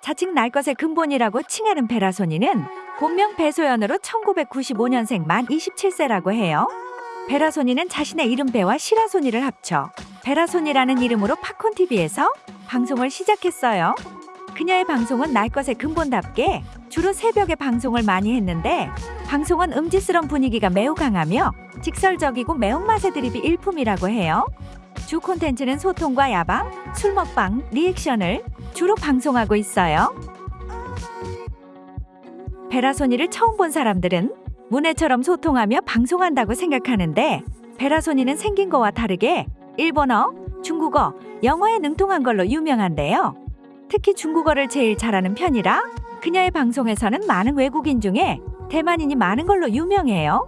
자칭 날 것의 근본이라고 칭하는 베라소니는 본명 배소연으로 1995년생 만 27세라고 해요. 베라소니는 자신의 이름 배와 시라소니를 합쳐 베라소니라는 이름으로 팝콘TV에서 방송을 시작했어요. 그녀의 방송은 날 것의 근본답게 주로 새벽에 방송을 많이 했는데 방송은 음지스러운 분위기가 매우 강하며 직설적이고 매운맛의 드립이 일품이라고 해요. 주 콘텐츠는 소통과 야방, 술 먹방, 리액션을 주로 방송하고 있어요. 베라소니를 처음 본 사람들은 문해처럼 소통하며 방송한다고 생각하는데 베라소니는 생긴 거와 다르게 일본어, 중국어, 영어에 능통한 걸로 유명한데요. 특히 중국어를 제일 잘하는 편이라 그녀의 방송에서는 많은 외국인 중에 대만인이 많은 걸로 유명해요.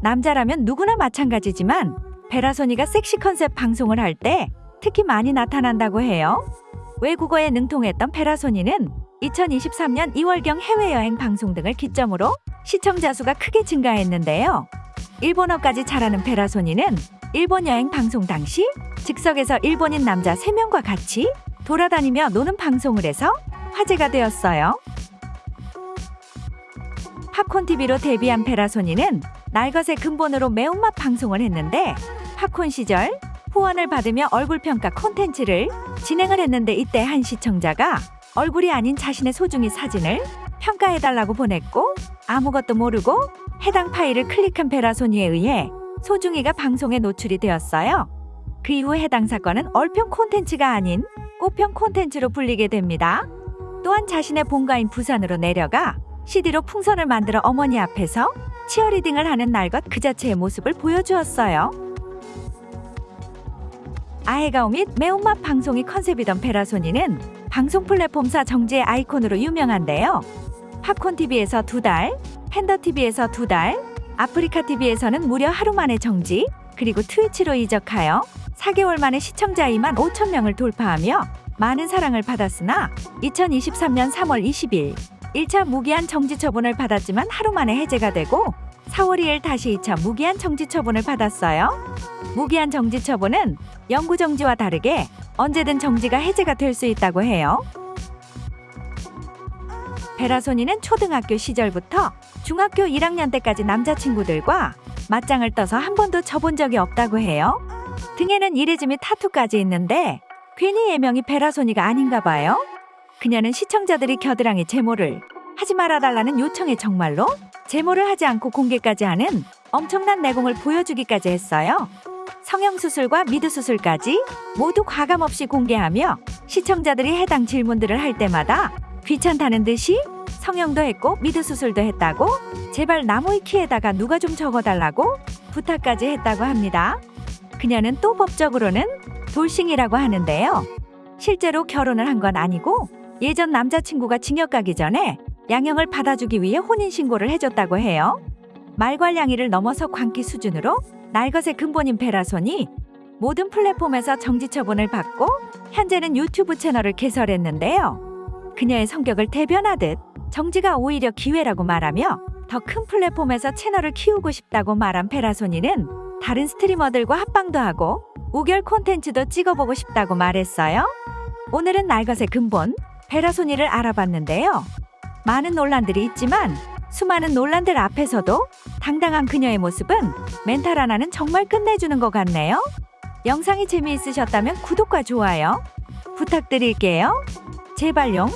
남자라면 누구나 마찬가지지만 베라소니가 섹시 컨셉 방송을 할 때 특히 많이 나타난다고 해요. 외국어에 능통했던 베라소니는 2023년 2월경 해외여행 방송 등을 기점으로 시청자 수가 크게 증가했는데요. 일본어까지 잘하는 베라소니는 일본 여행 방송 당시 즉석에서 일본인 남자 3명과 같이 돌아다니며 노는 방송을 해서 화제가 되었어요. 팝콘TV로 데뷔한 베라소니는 날것의 근본으로 매운맛 방송을 했는데 팝콘 시절 후원을 받으며 얼굴 평가 콘텐츠를 진행을 했는데 이때 한 시청자가 얼굴이 아닌 자신의 소중이 사진을 평가해달라고 보냈고 아무것도 모르고 해당 파일을 클릭한 베라소니에 의해 소중이가 방송에 노출이 되었어요. 그 이후 해당 사건은 얼평 콘텐츠가 아닌 꽃평 콘텐츠로 불리게 됩니다. 또한 자신의 본가인 부산으로 내려가 CD로 풍선을 만들어 어머니 앞에서 치어리딩을 하는 날 것 그 자체의 모습을 보여주었어요. 아해가오 및 매운맛 방송이 컨셉이던 베라소니는 방송 플랫폼사 정지의 아이콘으로 유명한데요. 팝콘TV에서 두 달, 팬더TV에서 두 달, 아프리카TV에서는 무려 하루 만에 정지, 그리고 트위치로 이적하여 4개월 만에 시청자 2만 5천 명을 돌파하며 많은 사랑을 받았으나 2023년 3월 20일 1차 무기한 정지 처분을 받았지만 하루 만에 해제가 되고 4월 2일 다시 2차 무기한 정지 처분을 받았어요. 무기한 정지 처분은 영구 정지와 다르게 언제든 정지가 해제가 될 수 있다고 해요. 베라소니는 초등학교 시절부터 중학교 1학년 때까지 남자친구들과 맞짱을 떠서 한 번도 쳐본 적이 없다고 해요. 등에는 이레즈 및 타투까지 있는데 괜히 예명이 베라소니가 아닌가 봐요. 그녀는 시청자들이 겨드랑이 제모를 하지 말아달라는 요청에 정말로 제모를 하지 않고 공개까지 하는 엄청난 내공을 보여주기까지 했어요. 성형수술과 미드수술까지 모두 과감 없이 공개하며 시청자들이 해당 질문들을 할 때마다 귀찮다는 듯이 성형도 했고 미드수술도 했다고 제발 나무위키에다가 누가 좀 적어달라고 부탁까지 했다고 합니다. 그녀는 또 법적으로는 돌싱이라고 하는데요. 실제로 결혼을 한 건 아니고 예전 남자친구가 징역 가기 전에 양형을 받아주기 위해 혼인신고를 해줬다고 해요. 말괄량이를 넘어서 광기 수준으로 날것의 근본인 베라손이 모든 플랫폼에서 정지 처분을 받고 현재는 유튜브 채널을 개설했는데요. 그녀의 성격을 대변하듯 정지가 오히려 기회라고 말하며 더 큰 플랫폼에서 채널을 키우고 싶다고 말한 베라소니는 다른 스트리머들과 합방도 하고 우결 콘텐츠도 찍어보고 싶다고 말했어요. 오늘은 날것의 근본 베라소니를 알아봤는데요. 많은 논란들이 있지만 수많은 논란들 앞에서도 당당한 그녀의 모습은 멘탈 하나는 정말 끝내주는 것 같네요. 영상이 재미있으셨다면 구독과 좋아요 부탁드릴게요. 제발용.